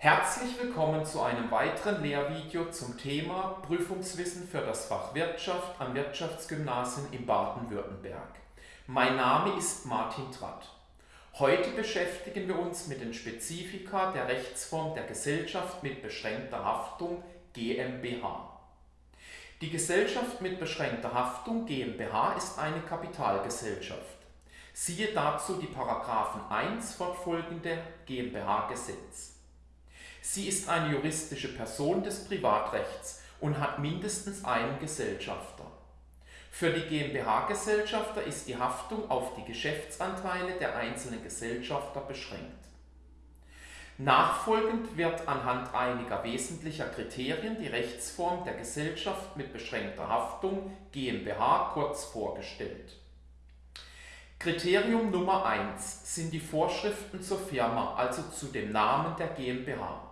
Herzlich willkommen zu einem weiteren Lehrvideo zum Thema Prüfungswissen für das Fach Wirtschaft am Wirtschaftsgymnasium in Baden-Württemberg. Mein Name ist Martin Tratt. Heute beschäftigen wir uns mit den Spezifika der Rechtsform der Gesellschaft mit beschränkter Haftung GmbH. Die Gesellschaft mit beschränkter Haftung GmbH ist eine Kapitalgesellschaft. Siehe dazu die Paragraphen 1 fortfolgende GmbH-Gesetz. Sie ist eine juristische Person des Privatrechts und hat mindestens einen Gesellschafter. Für die GmbH-Gesellschafter ist die Haftung auf die Geschäftsanteile der einzelnen Gesellschafter beschränkt. Nachfolgend wird anhand einiger wesentlicher Kriterien die Rechtsform der Gesellschaft mit beschränkter Haftung GmbH kurz vorgestellt. Kriterium Nummer 1 sind die Vorschriften zur Firma, also zu dem Namen der GmbH.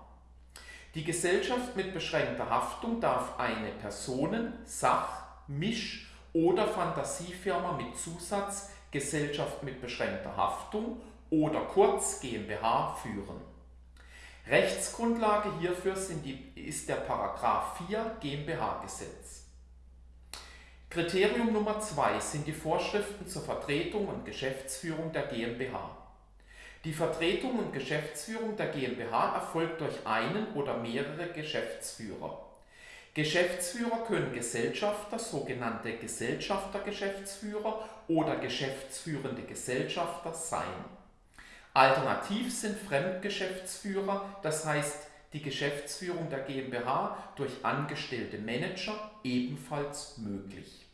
Die Gesellschaft mit beschränkter Haftung darf eine Personen-, Sach-, Misch- oder Fantasiefirma mit Zusatz Gesellschaft mit beschränkter Haftung oder kurz GmbH führen. Rechtsgrundlage hierfür die, ist der Paragraph 4 GmbH-Gesetz. Kriterium Nummer 2 sind die Vorschriften zur Vertretung und Geschäftsführung der GmbH. Die Vertretung und Geschäftsführung der GmbH erfolgt durch einen oder mehrere Geschäftsführer. Geschäftsführer können Gesellschafter, sogenannte Gesellschaftergeschäftsführer oder geschäftsführende Gesellschafter sein. Alternativ sind Fremdgeschäftsführer, das heißt die Geschäftsführung der GmbH durch angestellte Manager ebenfalls möglich.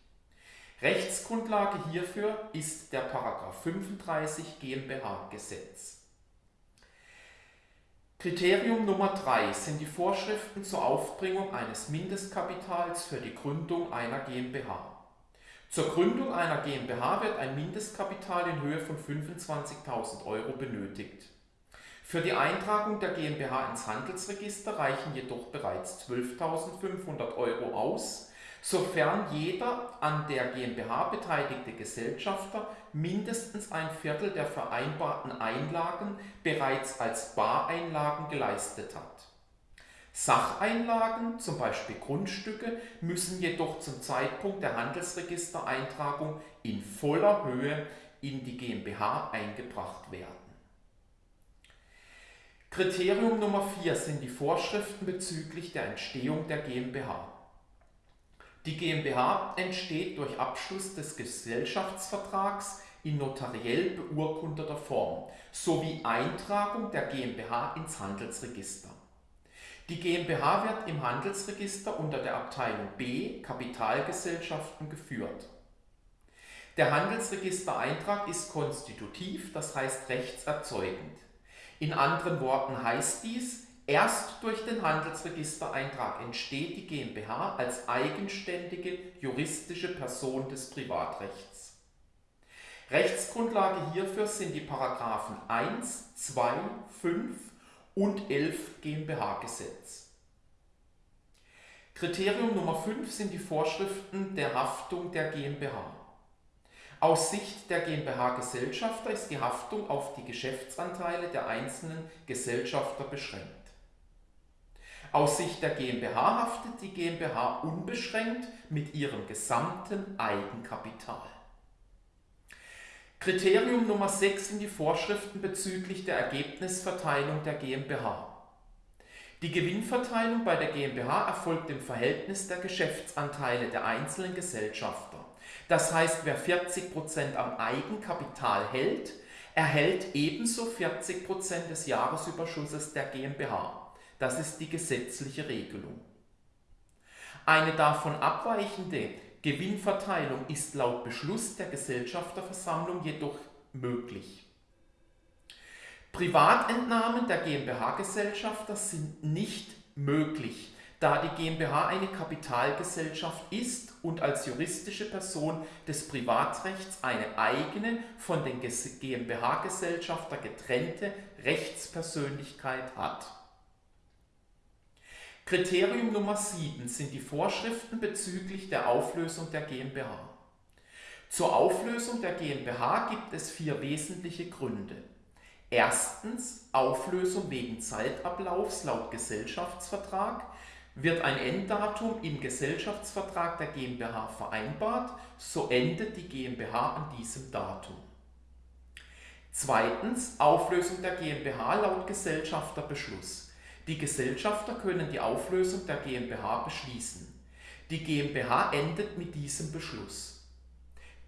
Rechtsgrundlage hierfür ist der § 35 GmbH-Gesetz. Kriterium Nummer 3 sind die Vorschriften zur Aufbringung eines Mindestkapitals für die Gründung einer GmbH. Zur Gründung einer GmbH wird ein Mindestkapital in Höhe von 25.000 Euro benötigt. Für die Eintragung der GmbH ins Handelsregister reichen jedoch bereits 12.500 Euro aus, sofern jeder an der GmbH beteiligte Gesellschafter mindestens ein Viertel der vereinbarten Einlagen bereits als Bareinlagen geleistet hat. Sacheinlagen, zum Beispiel Grundstücke, müssen jedoch zum Zeitpunkt der Handelsregistereintragung in voller Höhe in die GmbH eingebracht werden. Kriterium Nummer 4 sind die Vorschriften bezüglich der Entstehung der GmbH. Die GmbH entsteht durch Abschluss des Gesellschaftsvertrags in notariell beurkundeter Form sowie Eintragung der GmbH ins Handelsregister. Die GmbH wird im Handelsregister unter der Abteilung B Kapitalgesellschaften geführt. Der Handelsregistereintrag ist konstitutiv, das heißt rechtserzeugend. In anderen Worten heißt dies, Erst durch den Handelsregistereintrag entsteht die GmbH als eigenständige juristische Person des Privatrechts. Rechtsgrundlage hierfür sind die Paragraphen 1, 2, 5 und 11 GmbH-Gesetz. Kriterium Nummer 5 sind die Vorschriften der Haftung der GmbH. Aus Sicht der GmbH-Gesellschafter ist die Haftung auf die Geschäftsanteile der einzelnen Gesellschafter beschränkt. Aus Sicht der GmbH haftet die GmbH unbeschränkt mit ihrem gesamten Eigenkapital. Kriterium Nummer 6 sind die Vorschriften bezüglich der Ergebnisverteilung der GmbH. Die Gewinnverteilung bei der GmbH erfolgt im Verhältnis der Geschäftsanteile der einzelnen Gesellschafter. Das heißt, wer 40% am Eigenkapital hält, erhält ebenso 40% des Jahresüberschusses der GmbH. Das ist die gesetzliche Regelung. Eine davon abweichende Gewinnverteilung ist laut Beschluss der Gesellschafterversammlung jedoch möglich. Privatentnahmen der GmbH-Gesellschafter sind nicht möglich, da die GmbH eine Kapitalgesellschaft ist und als juristische Person des Privatrechts eine eigene, von den GmbH-Gesellschafter getrennte Rechtspersönlichkeit hat. Kriterium Nummer 7 sind die Vorschriften bezüglich der Auflösung der GmbH. Zur Auflösung der GmbH gibt es vier wesentliche Gründe. Erstens Auflösung wegen Zeitablaufs laut Gesellschaftsvertrag. Wird ein Enddatum im Gesellschaftsvertrag der GmbH vereinbart, so endet die GmbH an diesem Datum. Zweitens Auflösung der GmbH laut Gesellschafterbeschluss. Die Gesellschafter können die Auflösung der GmbH beschließen. Die GmbH endet mit diesem Beschluss.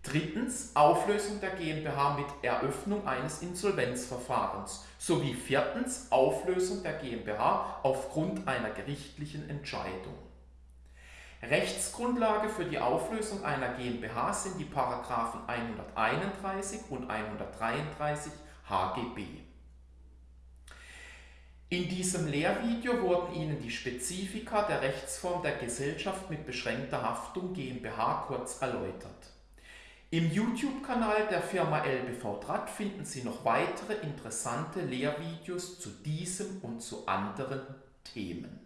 Drittens Auflösung der GmbH mit Eröffnung eines Insolvenzverfahrens sowie viertens Auflösung der GmbH aufgrund einer gerichtlichen Entscheidung. Rechtsgrundlage für die Auflösung einer GmbH sind die Paragraphen 131 und 133 HGB. In diesem Lehrvideo wurden Ihnen die Spezifika der Rechtsform der Gesellschaft mit beschränkter Haftung GmbH kurz erläutert. Im YouTube-Kanal der Firma LBV Draht finden Sie noch weitere interessante Lehrvideos zu diesem und zu anderen Themen.